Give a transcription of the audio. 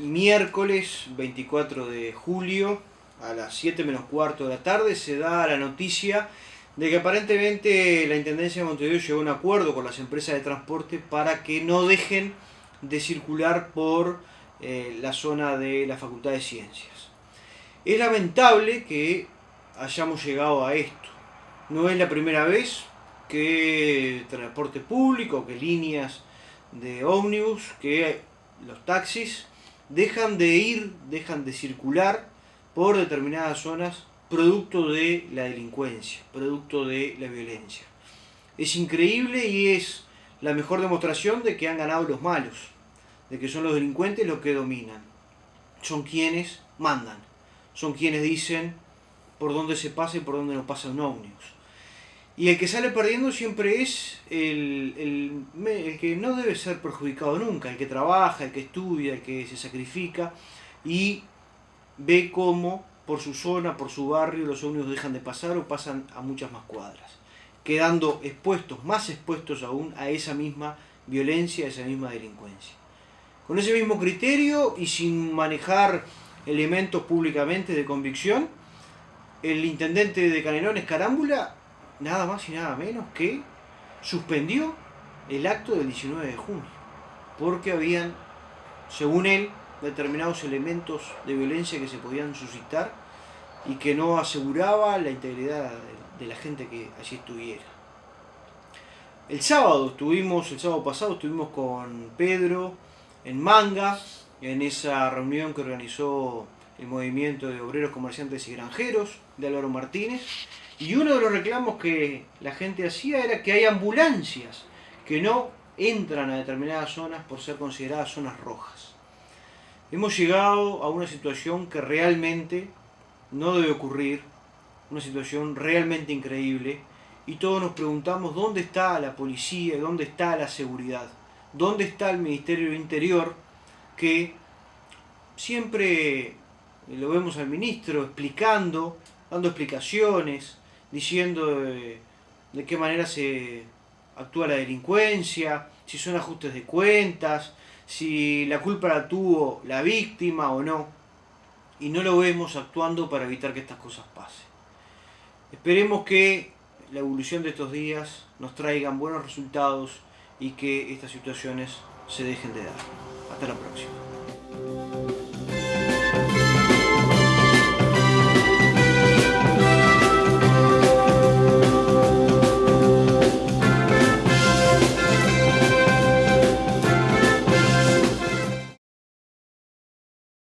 miércoles 24 de julio a las 7 menos cuarto de la tarde se da la noticia de que aparentemente la Intendencia de Montevideo llegó a un acuerdo con las empresas de transporte para que no dejen de circular por eh, la zona de la Facultad de Ciencias. Es lamentable que hayamos llegado a esto. No es la primera vez que transporte público, que líneas de ómnibus, que los taxis dejan de ir, dejan de circular por determinadas zonas producto de la delincuencia, producto de la violencia. Es increíble y es la mejor demostración de que han ganado los malos, de que son los delincuentes los que dominan. Son quienes mandan, son quienes dicen por dónde se pasa y por dónde no pasa un ómnibus. Y el que sale perdiendo siempre es el, el, que no debe ser perjudicado nunca, el que trabaja, el que estudia, el que se sacrifica y ve cómo por su zona, por su barrio, los ómnibus dejan de pasar o pasan a muchas más cuadras, quedando expuestos, más expuestos aún a esa misma violencia, a esa misma delincuencia. Con ese mismo criterio y sin manejar elementos públicamente de convicción, el intendente de Canelones, Carámbula, nada más y nada menos que suspendió el acto del 19 de junio, porque habían, según él, determinados elementos de violencia que se podían suscitar y que no aseguraba la integridad de la gente que allí estuviera. El sábado estuvimos, el sábado pasado estuvimos con Pedro en Manga, en esa reunión que organizó el movimiento de obreros, comerciantes y granjeros de Álvaro Martínez, y uno de los reclamos que la gente hacía era que hay ambulancias que no entran a determinadas zonas por ser consideradas zonas rojas. Hemos llegado a una situación que realmente no debe ocurrir, una situación realmente increíble, y todos nos preguntamos dónde está la policía, dónde está la seguridad, dónde está el Ministerio del Interior, que siempre lo vemos al ministro explicando, dando explicaciones, diciendo de, qué manera se actúa la delincuencia, si son ajustes de cuentas, si la culpa la tuvo la víctima o no. Y no lo vemos actuando para evitar que estas cosas pasen. Esperemos que la evolución de estos días nos traigan buenos resultados y que estas situaciones se dejen de dar. Hasta la próxima.